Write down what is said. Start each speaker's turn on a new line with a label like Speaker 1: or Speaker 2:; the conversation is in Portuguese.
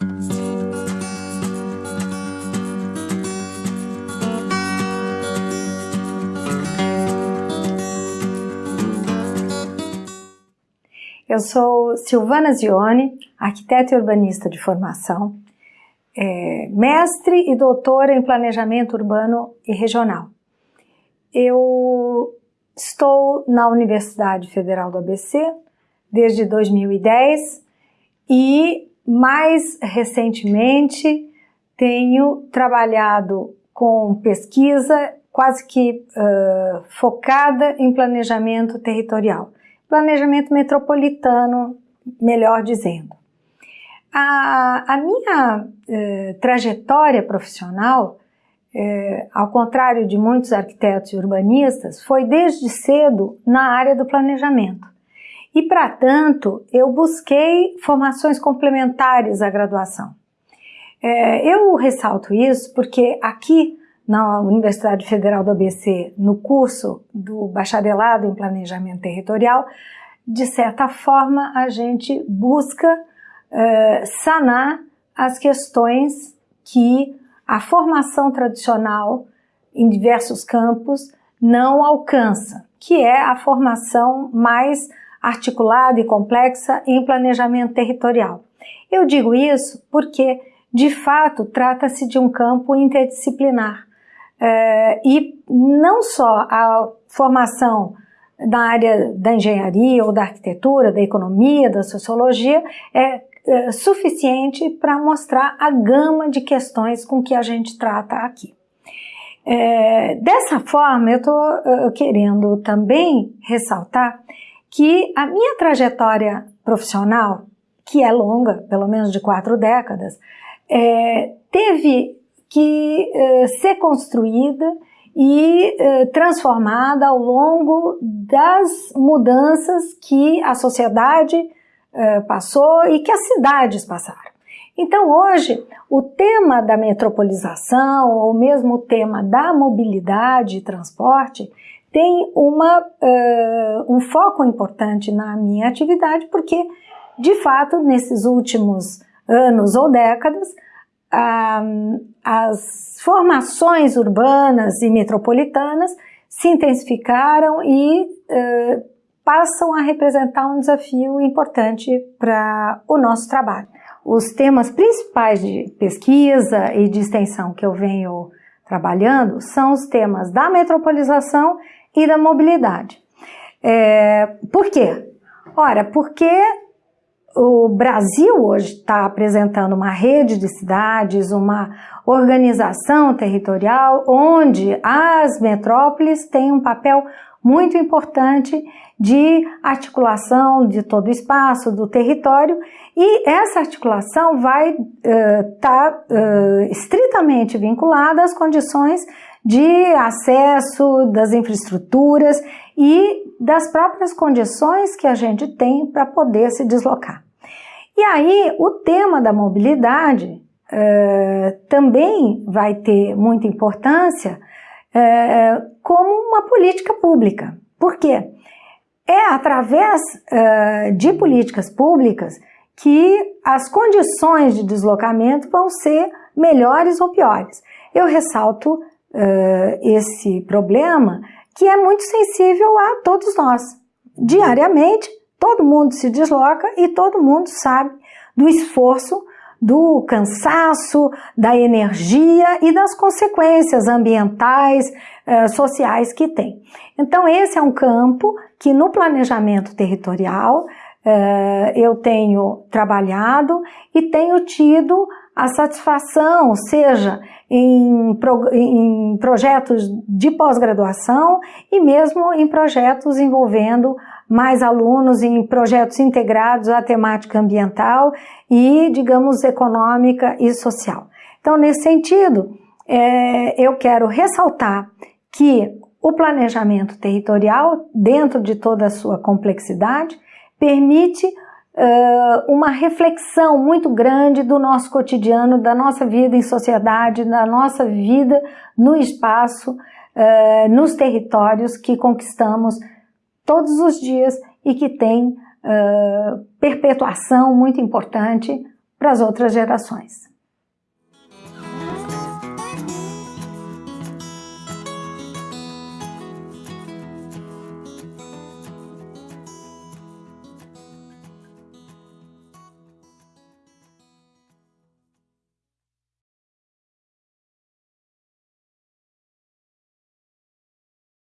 Speaker 1: Eu sou Silvana Zione, arquiteta e urbanista de formação, é, mestre e doutora em planejamento urbano e regional. Eu estou na Universidade Federal do ABC desde 2010 e mais recentemente tenho trabalhado com pesquisa quase que uh, focada em planejamento territorial planejamento metropolitano, melhor dizendo. A, a minha eh, trajetória profissional, eh, ao contrário de muitos arquitetos e urbanistas, foi desde cedo na área do planejamento. E, para tanto, eu busquei formações complementares à graduação. Eh, eu ressalto isso porque aqui na Universidade Federal do ABC, no curso do bacharelado em planejamento territorial, de certa forma a gente busca uh, sanar as questões que a formação tradicional em diversos campos não alcança, que é a formação mais articulada e complexa em planejamento territorial. Eu digo isso porque, de fato, trata-se de um campo interdisciplinar é, e não só a formação na área da engenharia ou da arquitetura, da economia, da sociologia é, é suficiente para mostrar a gama de questões com que a gente trata aqui. É, dessa forma, eu estou querendo também ressaltar que a minha trajetória profissional, que é longa, pelo menos de quatro décadas, é, teve que eh, ser construída e eh, transformada ao longo das mudanças que a sociedade eh, passou e que as cidades passaram. Então hoje o tema da metropolização ou mesmo o tema da mobilidade e transporte tem uma, uh, um foco importante na minha atividade porque de fato nesses últimos anos ou décadas as formações urbanas e metropolitanas se intensificaram e uh, passam a representar um desafio importante para o nosso trabalho. Os temas principais de pesquisa e de extensão que eu venho trabalhando são os temas da metropolização e da mobilidade. É, por quê? Ora, porque o Brasil hoje está apresentando uma rede de cidades, uma organização territorial onde as metrópoles têm um papel muito importante de articulação de todo o espaço, do território, e essa articulação vai estar uh, tá, uh, estritamente vinculada às condições de acesso das infraestruturas e das próprias condições que a gente tem para poder se deslocar. E aí, o tema da mobilidade uh, também vai ter muita importância uh, como uma política pública. Por quê? É através uh, de políticas públicas que as condições de deslocamento vão ser melhores ou piores. Eu ressalto esse problema que é muito sensível a todos nós. Diariamente, todo mundo se desloca e todo mundo sabe do esforço, do cansaço, da energia e das consequências ambientais, eh, sociais que tem. Então, esse é um campo que no planejamento territorial eh, eu tenho trabalhado e tenho tido a satisfação, seja em, pro, em projetos de pós-graduação e mesmo em projetos envolvendo mais alunos em projetos integrados à temática ambiental e, digamos, econômica e social. Então, nesse sentido, é, eu quero ressaltar que o planejamento territorial, dentro de toda a sua complexidade, permite uh, uma reflexão muito grande do nosso cotidiano, da nossa vida em sociedade, da nossa vida no espaço, uh, nos territórios que conquistamos todos os dias e que tem uh, perpetuação muito importante para as outras gerações.